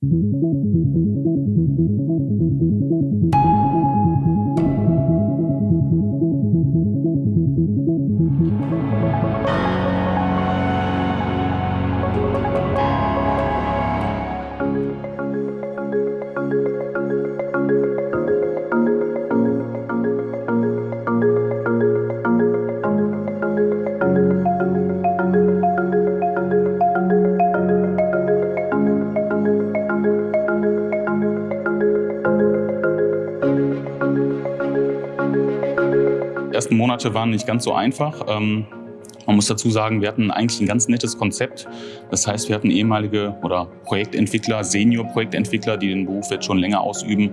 Die ersten Monate waren nicht ganz so einfach. Ähm, man muss dazu sagen, wir hatten eigentlich ein ganz nettes Konzept. Das heißt, wir hatten ehemalige oder Projektentwickler, Senior-Projektentwickler, die den Beruf jetzt schon länger ausüben,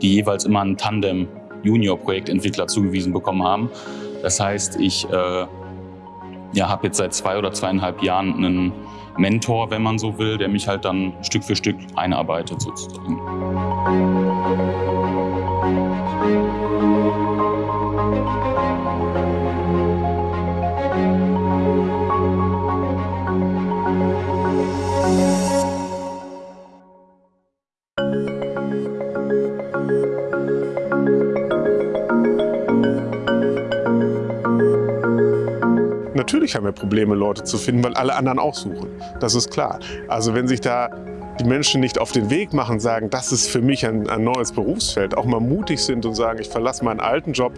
die jeweils immer einen Tandem Junior-Projektentwickler zugewiesen bekommen haben. Das heißt, ich äh, ja, habe jetzt seit zwei oder zweieinhalb Jahren einen Mentor, wenn man so will, der mich halt dann Stück für Stück einarbeitet sozusagen. Natürlich haben wir Probleme, Leute zu finden, weil alle anderen auch suchen. Das ist klar. Also wenn sich da die Menschen nicht auf den Weg machen, sagen, das ist für mich ein, ein neues Berufsfeld, auch mal mutig sind und sagen, ich verlasse meinen alten Job,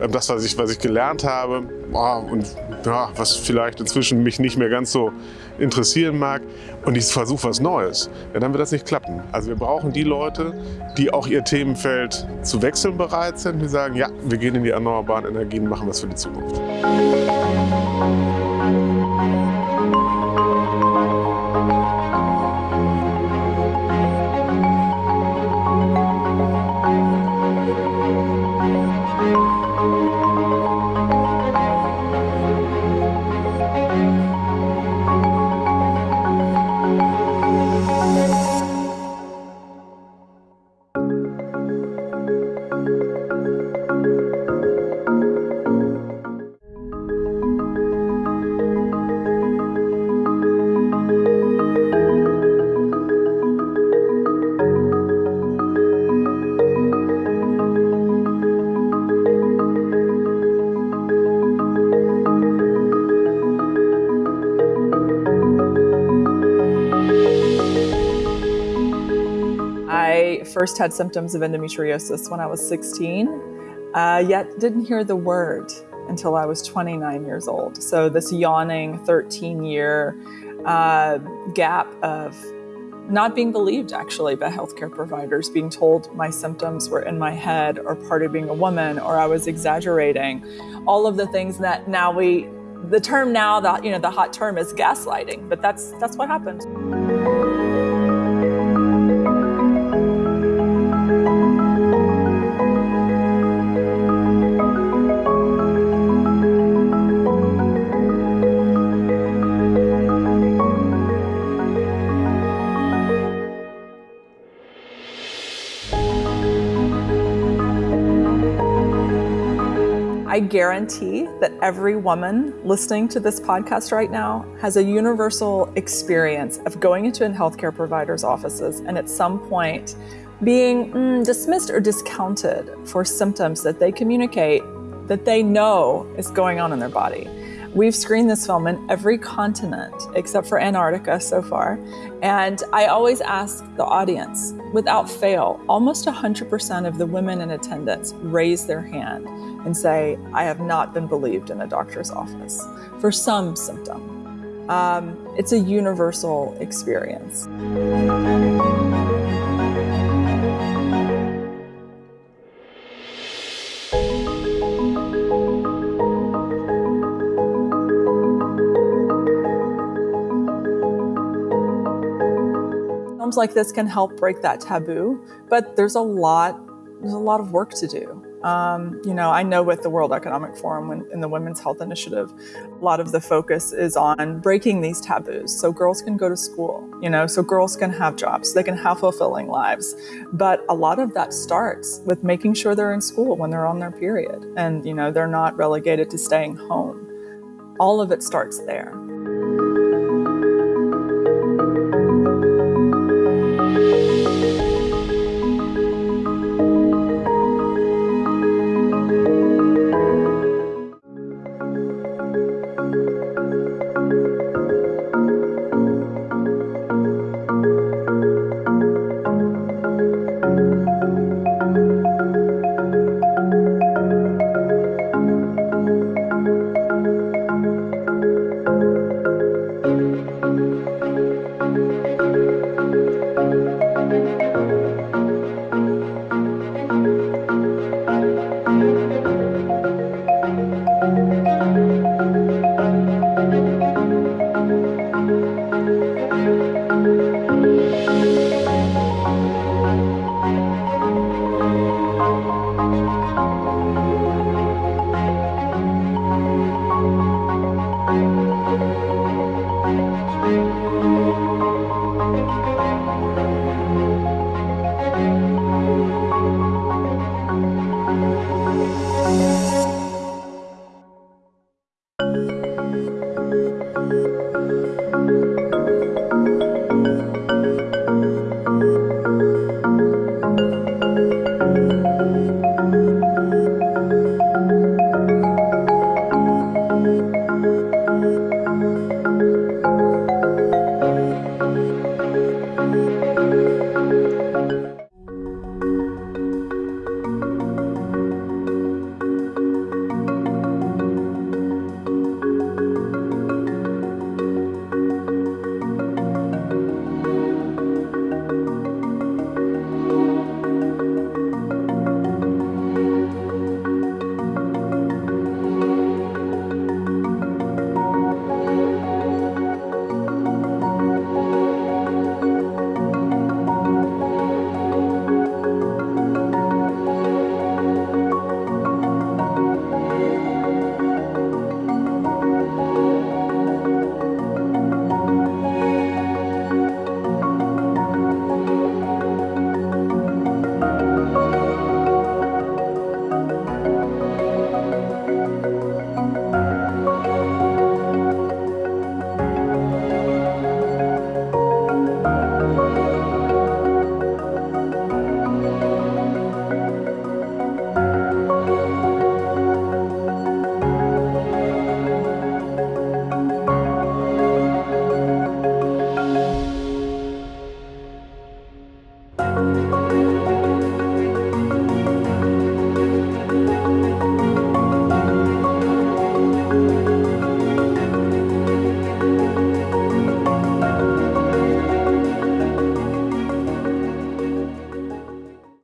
ähm, das, was ich, was ich gelernt habe und ja, was vielleicht inzwischen mich nicht mehr ganz so interessieren mag und ich versuche was Neues, ja, dann wird das nicht klappen. Also wir brauchen die Leute, die auch ihr Themenfeld zu wechseln bereit sind, die sagen, ja, wir gehen in die erneuerbaren Energien, machen was für die Zukunft. I first had symptoms of endometriosis when I was 16, uh, yet didn't hear the word until I was 29 years old. So, this yawning 13 year uh, gap of not being believed actually by healthcare providers, being told my symptoms were in my head or part of being a woman or I was exaggerating. All of the things that now we, the term now, the, you know, the hot term is gaslighting, but that's, that's what happened. I guarantee that every woman listening to this podcast right now has a universal experience of going into a healthcare provider's offices and at some point being mm, dismissed or discounted for symptoms that they communicate that they know is going on in their body. We've screened this film in every continent except for Antarctica so far. And I always ask the audience, without fail, almost 100% of the women in attendance raise their hand and say, I have not been believed in a doctor's office for some symptom. Um, it's a universal experience. Like this can help break that taboo, but there's a lot, there's a lot of work to do. Um, you know, I know with the World Economic Forum and in the Women's Health Initiative, a lot of the focus is on breaking these taboos so girls can go to school, you know, so girls can have jobs, they can have fulfilling lives. But a lot of that starts with making sure they're in school when they're on their period and, you know, they're not relegated to staying home. All of it starts there.